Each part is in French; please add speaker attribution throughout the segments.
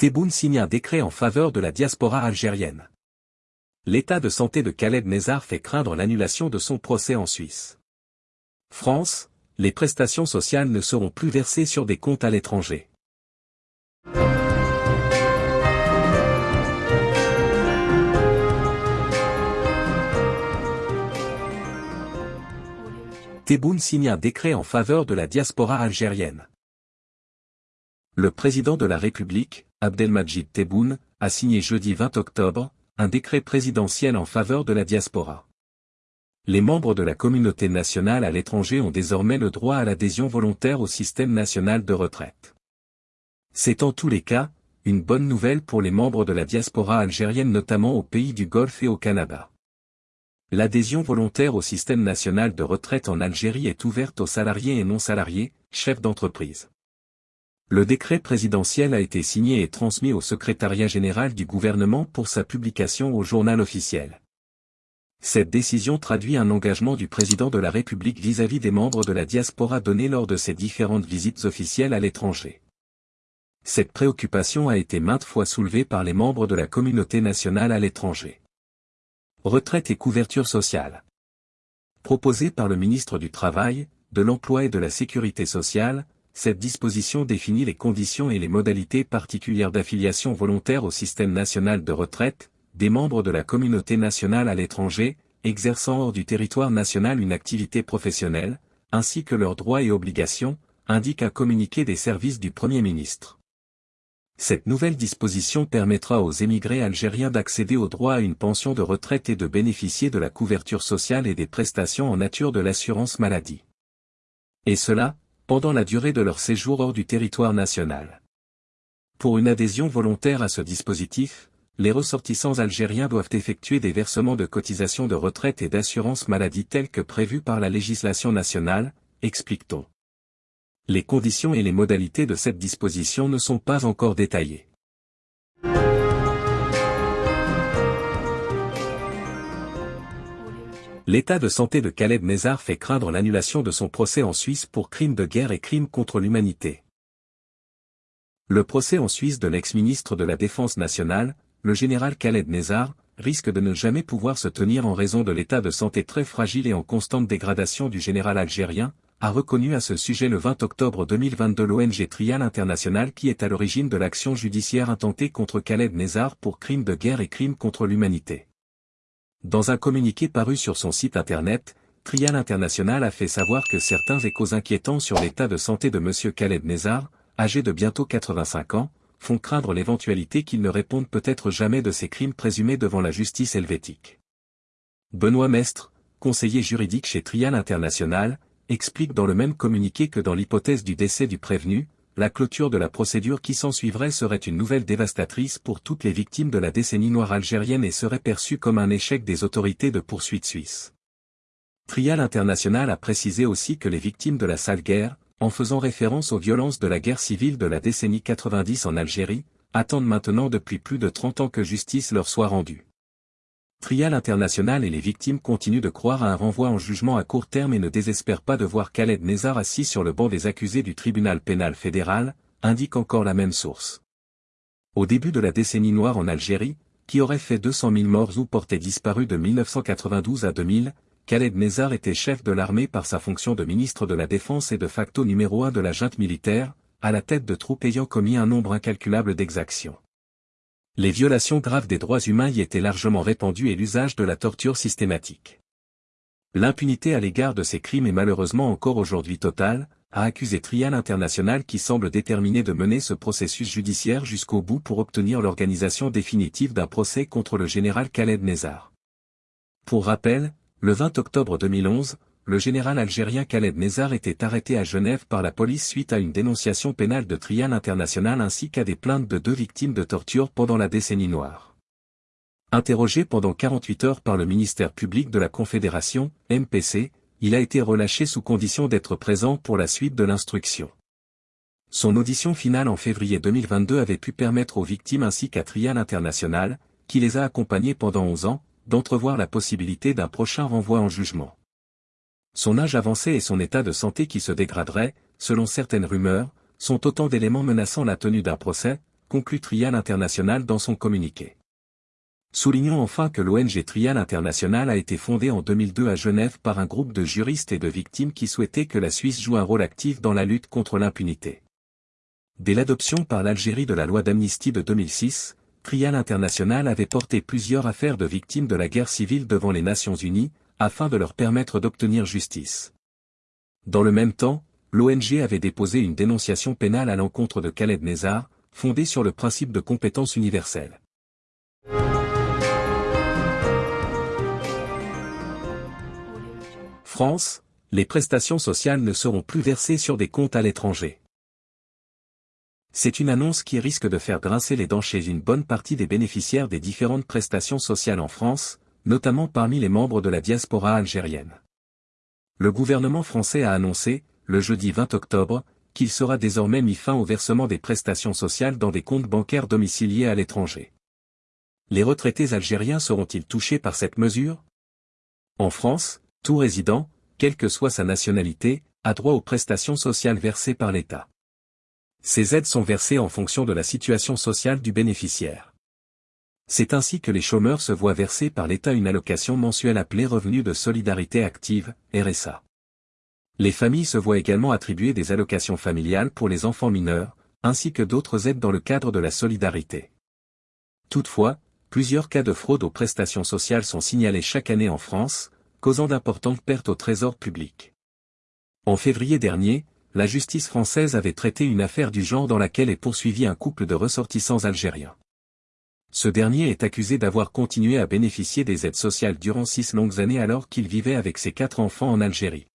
Speaker 1: Tebboune signe un décret en faveur de la diaspora algérienne. L'état de santé de Khaled Nezar fait craindre l'annulation de son procès en Suisse. France, les prestations sociales ne seront plus versées sur des comptes à l'étranger. Tebboune signe un décret en faveur de la diaspora algérienne. Le président de la République, Abdelmajid Tebboune, a signé jeudi 20 octobre, un décret présidentiel en faveur de la diaspora. Les membres de la communauté nationale à l'étranger ont désormais le droit à l'adhésion volontaire au système national de retraite. C'est en tous les cas, une bonne nouvelle pour les membres de la diaspora algérienne notamment au pays du Golfe et au Canada. L'adhésion volontaire au système national de retraite en Algérie est ouverte aux salariés et non-salariés, chefs d'entreprise. Le décret présidentiel a été signé et transmis au secrétariat général du gouvernement pour sa publication au journal officiel. Cette décision traduit un engagement du président de la République vis-à-vis des membres de la diaspora donnés lors de ses différentes visites officielles à l'étranger. Cette préoccupation a été maintes fois soulevée par les membres de la communauté nationale à l'étranger. Retraite et couverture sociale. Proposée par le ministre du Travail, de l'Emploi et de la Sécurité sociale, cette disposition définit les conditions et les modalités particulières d'affiliation volontaire au système national de retraite, des membres de la communauté nationale à l'étranger, exerçant hors du territoire national une activité professionnelle, ainsi que leurs droits et obligations, indique un communiqué des services du Premier ministre. Cette nouvelle disposition permettra aux émigrés algériens d'accéder au droit à une pension de retraite et de bénéficier de la couverture sociale et des prestations en nature de l'assurance maladie. Et cela, pendant la durée de leur séjour hors du territoire national. Pour une adhésion volontaire à ce dispositif, les ressortissants algériens doivent effectuer des versements de cotisations de retraite et d'assurance maladie tels que prévus par la législation nationale, explique-t-on les conditions et les modalités de cette disposition ne sont pas encore détaillées. L'état de santé de Khaled Nezar fait craindre l'annulation de son procès en Suisse pour crimes de guerre et crimes contre l'humanité. Le procès en Suisse de l'ex-ministre de la Défense nationale, le général Khaled Nezar, risque de ne jamais pouvoir se tenir en raison de l'état de santé très fragile et en constante dégradation du général algérien, a reconnu à ce sujet le 20 octobre 2022 l'ONG Trial International qui est à l'origine de l'action judiciaire intentée contre Khaled Nezar pour crimes de guerre et crimes contre l'humanité. Dans un communiqué paru sur son site internet, Trial International a fait savoir que certains échos inquiétants sur l'état de santé de M. Khaled Nezar, âgé de bientôt 85 ans, font craindre l'éventualité qu'il ne réponde peut-être jamais de ces crimes présumés devant la justice helvétique. Benoît Mestre, conseiller juridique chez Trial International, explique dans le même communiqué que dans l'hypothèse du décès du prévenu, la clôture de la procédure qui s'ensuivrait serait une nouvelle dévastatrice pour toutes les victimes de la décennie noire algérienne et serait perçue comme un échec des autorités de poursuite suisse. Trial International a précisé aussi que les victimes de la sale guerre, en faisant référence aux violences de la guerre civile de la décennie 90 en Algérie, attendent maintenant depuis plus de 30 ans que justice leur soit rendue. Trial International et les victimes continuent de croire à un renvoi en jugement à court terme et ne désespèrent pas de voir Khaled Nezar assis sur le banc des accusés du tribunal pénal fédéral, indique encore la même source. Au début de la décennie noire en Algérie, qui aurait fait 200 000 morts ou portés disparus de 1992 à 2000, Khaled Nezar était chef de l'armée par sa fonction de ministre de la Défense et de facto numéro un de la junte militaire, à la tête de troupes ayant commis un nombre incalculable d'exactions les violations graves des droits humains y étaient largement répandues et l'usage de la torture systématique. L'impunité à l'égard de ces crimes est malheureusement encore aujourd'hui totale, a accusé Trial International qui semble déterminé de mener ce processus judiciaire jusqu'au bout pour obtenir l'organisation définitive d'un procès contre le général Khaled Nezar. Pour rappel, le 20 octobre 2011, le général algérien Khaled Nezar était arrêté à Genève par la police suite à une dénonciation pénale de Trial International ainsi qu'à des plaintes de deux victimes de torture pendant la décennie noire. Interrogé pendant 48 heures par le ministère public de la Confédération, MPC, il a été relâché sous condition d'être présent pour la suite de l'instruction. Son audition finale en février 2022 avait pu permettre aux victimes ainsi qu'à Trial International, qui les a accompagnés pendant 11 ans, d'entrevoir la possibilité d'un prochain renvoi en jugement son âge avancé et son état de santé qui se dégraderait, selon certaines rumeurs, sont autant d'éléments menaçant la tenue d'un procès, conclut Trial International dans son communiqué. Soulignons enfin que l'ONG Trial International a été fondée en 2002 à Genève par un groupe de juristes et de victimes qui souhaitaient que la Suisse joue un rôle actif dans la lutte contre l'impunité. Dès l'adoption par l'Algérie de la loi d'amnistie de 2006, Trial International avait porté plusieurs affaires de victimes de la guerre civile devant les Nations Unies, afin de leur permettre d'obtenir justice. Dans le même temps, l'ONG avait déposé une dénonciation pénale à l'encontre de Khaled Nezar, fondée sur le principe de compétence universelle. France, les prestations sociales ne seront plus versées sur des comptes à l'étranger. C'est une annonce qui risque de faire grincer les dents chez une bonne partie des bénéficiaires des différentes prestations sociales en France, notamment parmi les membres de la diaspora algérienne. Le gouvernement français a annoncé, le jeudi 20 octobre, qu'il sera désormais mis fin au versement des prestations sociales dans des comptes bancaires domiciliés à l'étranger. Les retraités algériens seront-ils touchés par cette mesure? En France, tout résident, quelle que soit sa nationalité, a droit aux prestations sociales versées par l'État. Ces aides sont versées en fonction de la situation sociale du bénéficiaire. C'est ainsi que les chômeurs se voient verser par l'État une allocation mensuelle appelée Revenu de solidarité active, RSA. Les familles se voient également attribuer des allocations familiales pour les enfants mineurs, ainsi que d'autres aides dans le cadre de la solidarité. Toutefois, plusieurs cas de fraude aux prestations sociales sont signalés chaque année en France, causant d'importantes pertes au trésor public. En février dernier, la justice française avait traité une affaire du genre dans laquelle est poursuivi un couple de ressortissants algériens. Ce dernier est accusé d'avoir continué à bénéficier des aides sociales durant six longues années alors qu'il vivait avec ses quatre enfants en Algérie.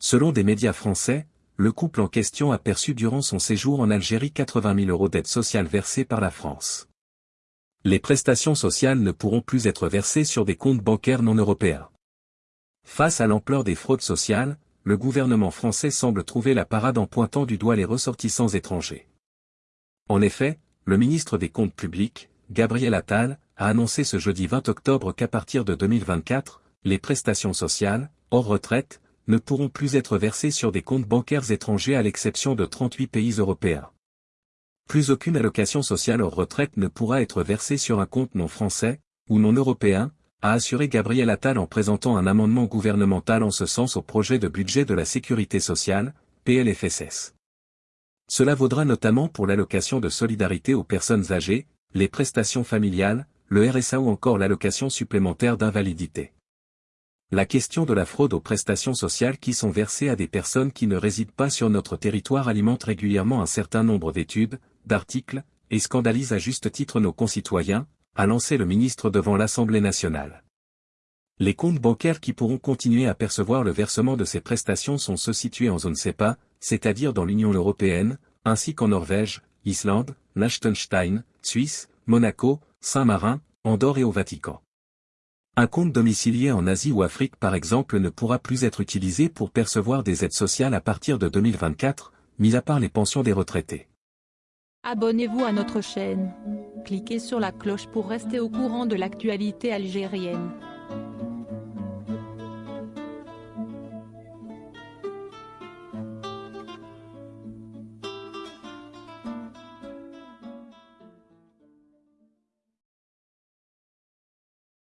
Speaker 1: Selon des médias français, le couple en question a perçu durant son séjour en Algérie 80 000 euros d'aides sociales versées par la France. Les prestations sociales ne pourront plus être versées sur des comptes bancaires non européens. Face à l'ampleur des fraudes sociales, le gouvernement français semble trouver la parade en pointant du doigt les ressortissants étrangers. En effet, le ministre des Comptes publics, Gabriel Attal, a annoncé ce jeudi 20 octobre qu'à partir de 2024, les prestations sociales, hors retraite, ne pourront plus être versées sur des comptes bancaires étrangers à l'exception de 38 pays européens. Plus aucune allocation sociale hors retraite ne pourra être versée sur un compte non français, ou non européen, a assuré Gabriel Attal en présentant un amendement gouvernemental en ce sens au projet de budget de la sécurité sociale, PLFSS. Cela vaudra notamment pour l'allocation de solidarité aux personnes âgées, les prestations familiales, le RSA ou encore l'allocation supplémentaire d'invalidité. La question de la fraude aux prestations sociales qui sont versées à des personnes qui ne résident pas sur notre territoire alimente régulièrement un certain nombre d'études, d'articles, et scandalise à juste titre nos concitoyens, a lancé le ministre devant l'Assemblée nationale. Les comptes bancaires qui pourront continuer à percevoir le versement de ces prestations sont ceux situés en zone CEPA, c'est-à-dire dans l'Union européenne, ainsi qu'en Norvège, Islande, Liechtenstein, Suisse, Monaco, Saint-Marin, Andorre et au Vatican. Un compte domicilié en Asie ou Afrique par exemple ne pourra plus être utilisé pour percevoir des aides sociales à partir de 2024, mis à part les pensions des retraités.
Speaker 2: Abonnez-vous à notre chaîne. Cliquez sur la cloche pour rester au courant de l'actualité algérienne.